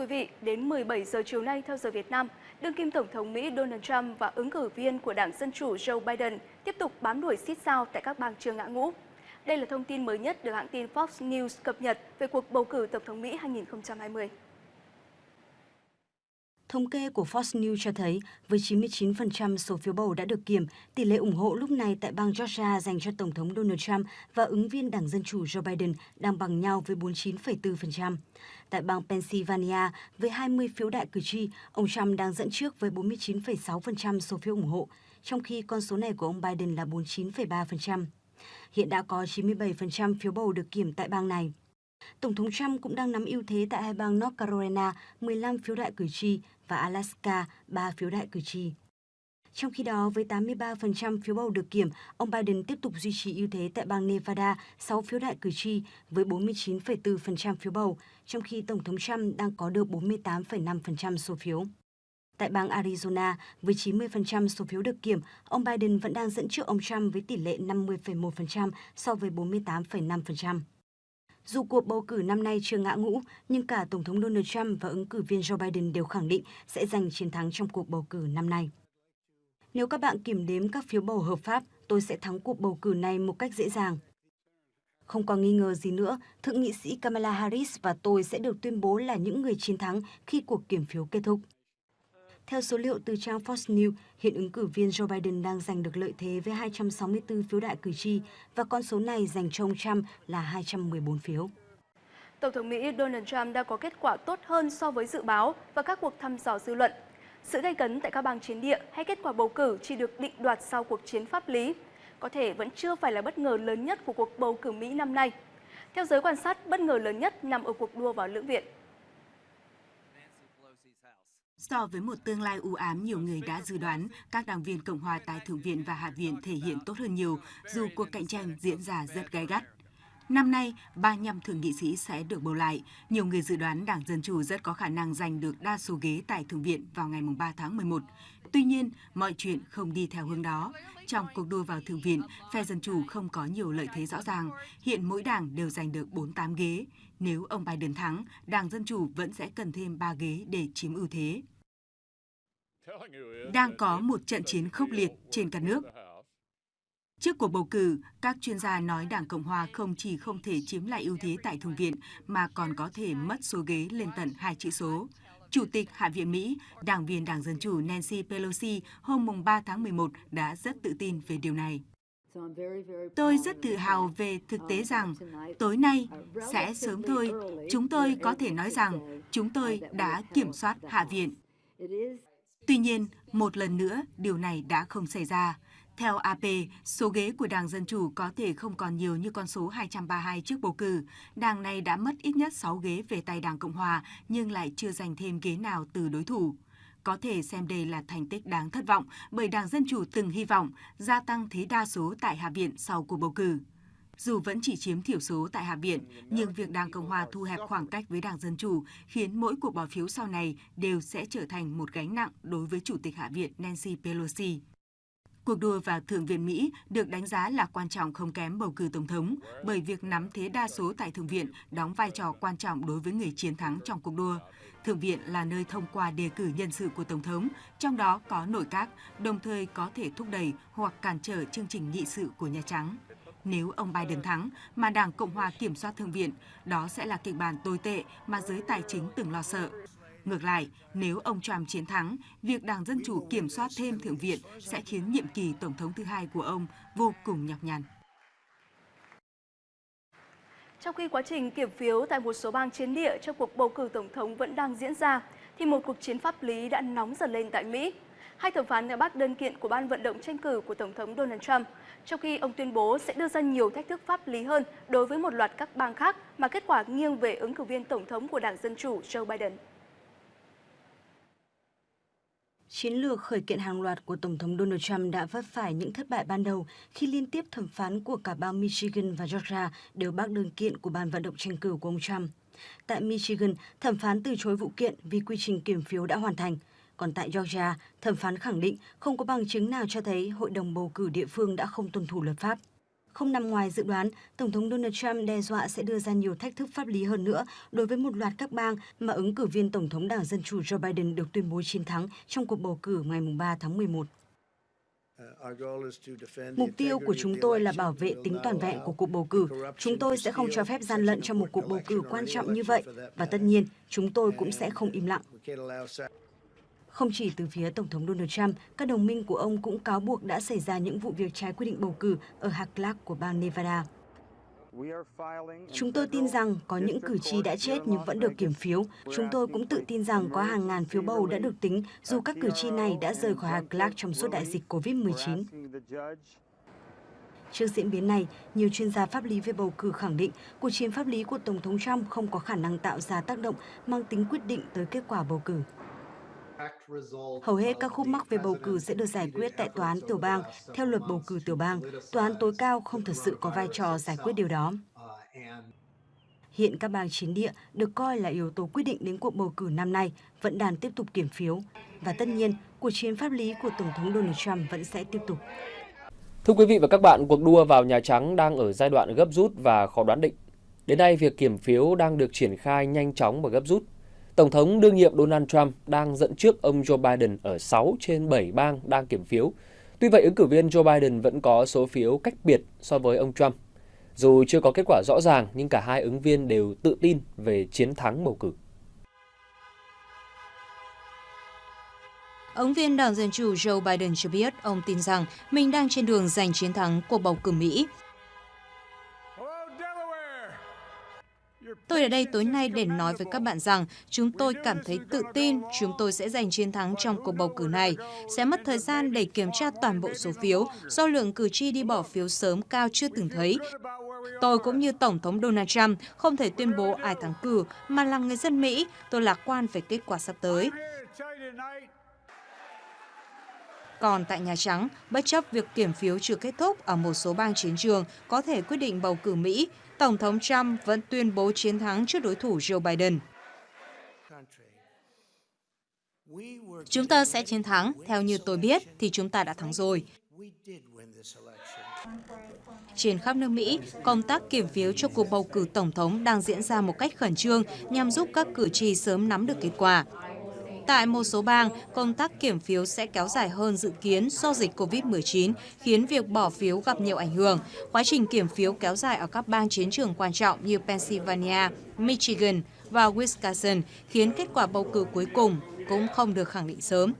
quý vị, đến 17 giờ chiều nay theo giờ Việt Nam, đương kim Tổng thống Mỹ Donald Trump và ứng cử viên của Đảng Dân Chủ Joe Biden tiếp tục bám đuổi xít sao tại các bang chưa ngã ngũ. Đây là thông tin mới nhất được hãng tin Fox News cập nhật về cuộc bầu cử Tổng thống Mỹ 2020. Thống kê của Fox News cho thấy, với 99% số phiếu bầu đã được kiểm, tỷ lệ ủng hộ lúc này tại bang Georgia dành cho Tổng thống Donald Trump và ứng viên Đảng Dân Chủ Joe Biden đang bằng nhau với 49,4%. Tại bang Pennsylvania, với 20 phiếu đại cử tri, ông Trump đang dẫn trước với 49,6% số phiếu ủng hộ, trong khi con số này của ông Biden là 49,3%. Hiện đã có 97% phiếu bầu được kiểm tại bang này. Tổng thống Trump cũng đang nắm ưu thế tại hai bang North Carolina, 15 phiếu đại cử tri và Alaska, 3 phiếu đại cử tri. Trong khi đó, với 83% phiếu bầu được kiểm, ông Biden tiếp tục duy trì ưu thế tại bang Nevada, 6 phiếu đại cử tri với 49,4% phiếu bầu, trong khi Tổng thống Trump đang có được 48,5% số phiếu. Tại bang Arizona, với 90% số phiếu được kiểm, ông Biden vẫn đang dẫn trước ông Trump với tỷ lệ 50,1% so với 48,5%. Dù cuộc bầu cử năm nay chưa ngã ngũ, nhưng cả Tổng thống Donald Trump và ứng cử viên Joe Biden đều khẳng định sẽ giành chiến thắng trong cuộc bầu cử năm nay. Nếu các bạn kiểm đếm các phiếu bầu hợp pháp, tôi sẽ thắng cuộc bầu cử này một cách dễ dàng. Không còn nghi ngờ gì nữa, Thượng nghị sĩ Kamala Harris và tôi sẽ được tuyên bố là những người chiến thắng khi cuộc kiểm phiếu kết thúc. Theo số liệu từ trang Fox News, hiện ứng cử viên Joe Biden đang giành được lợi thế với 264 phiếu đại cử tri và con số này dành cho ông Trump là 214 phiếu. Tổng thống Mỹ Donald Trump đã có kết quả tốt hơn so với dự báo và các cuộc thăm dò dư luận. Sự gây cấn tại các bang chiến địa hay kết quả bầu cử chỉ được định đoạt sau cuộc chiến pháp lý, có thể vẫn chưa phải là bất ngờ lớn nhất của cuộc bầu cử Mỹ năm nay. Theo giới quan sát, bất ngờ lớn nhất nằm ở cuộc đua vào lưỡng viện. So với một tương lai u ám nhiều người đã dự đoán, các đảng viên Cộng hòa tại Thượng viện và Hạ viện thể hiện tốt hơn nhiều, dù cuộc cạnh tranh diễn ra rất gay gắt. Năm nay, 35 thượng nghị sĩ sẽ được bầu lại. Nhiều người dự đoán Đảng Dân Chủ rất có khả năng giành được đa số ghế tại Thượng viện vào ngày 3 tháng 11. Tuy nhiên, mọi chuyện không đi theo hướng đó. Trong cuộc đua vào Thượng viện, phe Dân Chủ không có nhiều lợi thế rõ ràng. Hiện mỗi đảng đều giành được 48 ghế. Nếu ông Biden thắng, Đảng Dân Chủ vẫn sẽ cần thêm 3 ghế để chiếm ưu thế. Đang có một trận chiến khốc liệt trên cả nước. Trước cuộc bầu cử, các chuyên gia nói Đảng Cộng Hòa không chỉ không thể chiếm lại ưu thế tại Thượng viện, mà còn có thể mất số ghế lên tận hai chữ số. Chủ tịch Hạ viện Mỹ, đảng viên Đảng Dân Chủ Nancy Pelosi hôm 3 tháng 11 đã rất tự tin về điều này. Tôi rất tự hào về thực tế rằng tối nay sẽ sớm thôi, chúng tôi có thể nói rằng chúng tôi đã kiểm soát Hạ viện. Tuy nhiên, một lần nữa, điều này đã không xảy ra. Theo AP, số ghế của Đảng Dân Chủ có thể không còn nhiều như con số 232 trước bầu cử. Đảng này đã mất ít nhất 6 ghế về tay Đảng Cộng Hòa, nhưng lại chưa giành thêm ghế nào từ đối thủ. Có thể xem đây là thành tích đáng thất vọng bởi Đảng Dân Chủ từng hy vọng gia tăng thế đa số tại Hạ viện sau cuộc bầu cử. Dù vẫn chỉ chiếm thiểu số tại Hạ viện, nhưng việc Đảng Cộng Hòa thu hẹp khoảng cách với Đảng Dân Chủ khiến mỗi cuộc bỏ phiếu sau này đều sẽ trở thành một gánh nặng đối với Chủ tịch Hạ viện Nancy Pelosi. Cuộc đua vào Thượng viện Mỹ được đánh giá là quan trọng không kém bầu cử Tổng thống bởi việc nắm thế đa số tại Thượng viện đóng vai trò quan trọng đối với người chiến thắng trong cuộc đua. Thượng viện là nơi thông qua đề cử nhân sự của Tổng thống, trong đó có nội các, đồng thời có thể thúc đẩy hoặc cản trở chương trình nghị sự của Nhà Trắng. Nếu ông Biden thắng mà Đảng Cộng hòa kiểm soát Thượng viện, đó sẽ là kịch bản tồi tệ mà giới tài chính từng lo sợ. Ngược lại, nếu ông Trump chiến thắng, việc Đảng Dân Chủ kiểm soát thêm Thượng viện sẽ khiến nhiệm kỳ Tổng thống thứ hai của ông vô cùng nhọc nhằn. Trong khi quá trình kiểm phiếu tại một số bang chiến địa trong cuộc bầu cử Tổng thống vẫn đang diễn ra, thì một cuộc chiến pháp lý đã nóng dần lên tại Mỹ. Hai thẩm phán đã bác đơn kiện của ban vận động tranh cử của Tổng thống Donald Trump, trong khi ông tuyên bố sẽ đưa ra nhiều thách thức pháp lý hơn đối với một loạt các bang khác mà kết quả nghiêng về ứng cử viên Tổng thống của Đảng Dân Chủ Joe Biden. Chiến lược khởi kiện hàng loạt của Tổng thống Donald Trump đã vấp phải những thất bại ban đầu khi liên tiếp thẩm phán của cả bang Michigan và Georgia đều bác đơn kiện của ban vận động tranh cử của ông Trump. Tại Michigan, thẩm phán từ chối vụ kiện vì quy trình kiểm phiếu đã hoàn thành. Còn tại Georgia, thẩm phán khẳng định không có bằng chứng nào cho thấy hội đồng bầu cử địa phương đã không tuân thủ luật pháp. Không nằm ngoài dự đoán, Tổng thống Donald Trump đe dọa sẽ đưa ra nhiều thách thức pháp lý hơn nữa đối với một loạt các bang mà ứng cử viên Tổng thống Đảng Dân Chủ Joe Biden được tuyên bố chiến thắng trong cuộc bầu cử ngày 3 tháng 11. Mục tiêu của chúng tôi là bảo vệ tính toàn vẹn của cuộc bầu cử. Chúng tôi sẽ không cho phép gian lận trong một cuộc bầu cử quan trọng như vậy. Và tất nhiên, chúng tôi cũng sẽ không im lặng. Không chỉ từ phía Tổng thống Donald Trump, các đồng minh của ông cũng cáo buộc đã xảy ra những vụ việc trái quy định bầu cử ở hạt Clark của bang Nevada. Chúng tôi tin rằng có những cử tri đã chết nhưng vẫn được kiểm phiếu. Chúng tôi cũng tự tin rằng có hàng ngàn phiếu bầu đã được tính dù các cử tri này đã rời khỏi hạt Clark trong suốt đại dịch COVID-19. Trước diễn biến này, nhiều chuyên gia pháp lý về bầu cử khẳng định cuộc chiến pháp lý của Tổng thống Trump không có khả năng tạo ra tác động mang tính quyết định tới kết quả bầu cử. Hầu hết các khúc mắc về bầu cử sẽ được giải quyết tại tòa án tiểu bang. Theo luật bầu cử tiểu bang, tòa án tối cao không thật sự có vai trò giải quyết điều đó. Hiện các bang chiến địa được coi là yếu tố quyết định đến cuộc bầu cử năm nay vẫn đang tiếp tục kiểm phiếu. Và tất nhiên, cuộc chiến pháp lý của Tổng thống Donald Trump vẫn sẽ tiếp tục. Thưa quý vị và các bạn, cuộc đua vào Nhà Trắng đang ở giai đoạn gấp rút và khó đoán định. Đến nay, việc kiểm phiếu đang được triển khai nhanh chóng và gấp rút. Tổng thống đương nhiệm Donald Trump đang dẫn trước ông Joe Biden ở 6 trên 7 bang đang kiểm phiếu. Tuy vậy, ứng cử viên Joe Biden vẫn có số phiếu cách biệt so với ông Trump. Dù chưa có kết quả rõ ràng, nhưng cả hai ứng viên đều tự tin về chiến thắng bầu cử. Ứng viên Đảng Dân Chủ Joe Biden cho biết ông tin rằng mình đang trên đường giành chiến thắng cuộc bầu cử Mỹ. Tôi ở đây tối nay để nói với các bạn rằng chúng tôi cảm thấy tự tin chúng tôi sẽ giành chiến thắng trong cuộc bầu cử này. Sẽ mất thời gian để kiểm tra toàn bộ số phiếu do lượng cử tri đi bỏ phiếu sớm cao chưa từng thấy. Tôi cũng như Tổng thống Donald Trump không thể tuyên bố ai thắng cử mà là người dân Mỹ. Tôi lạc quan về kết quả sắp tới. Còn tại Nhà Trắng, bất chấp việc kiểm phiếu chưa kết thúc ở một số bang chiến trường có thể quyết định bầu cử Mỹ, Tổng thống Trump vẫn tuyên bố chiến thắng trước đối thủ Joe Biden. Chúng ta sẽ chiến thắng, theo như tôi biết thì chúng ta đã thắng rồi. Trên khắp nước Mỹ, công tác kiểm phiếu cho cuộc bầu cử tổng thống đang diễn ra một cách khẩn trương nhằm giúp các cử tri sớm nắm được kết quả. Tại một số bang, công tác kiểm phiếu sẽ kéo dài hơn dự kiến do dịch COVID-19, khiến việc bỏ phiếu gặp nhiều ảnh hưởng. Quá trình kiểm phiếu kéo dài ở các bang chiến trường quan trọng như Pennsylvania, Michigan và Wisconsin khiến kết quả bầu cử cuối cùng cũng không được khẳng định sớm.